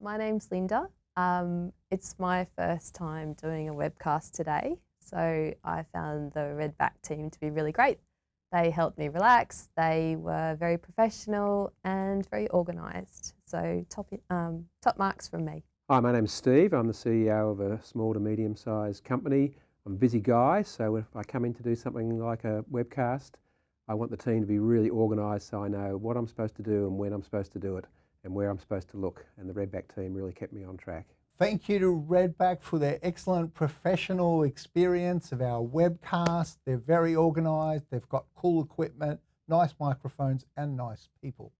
My name's Linda. Um, it's my first time doing a webcast today, so I found the Redback team to be really great. They helped me relax, they were very professional and very organised, so top, um, top marks from me. Hi, my name's Steve. I'm the CEO of a small to medium sized company. I'm a busy guy, so if I come in to do something like a webcast, I want the team to be really organised so I know what I'm supposed to do and when I'm supposed to do it and where I'm supposed to look. And the Redback team really kept me on track. Thank you to Redback for their excellent professional experience of our webcast. They're very organised, they've got cool equipment, nice microphones, and nice people.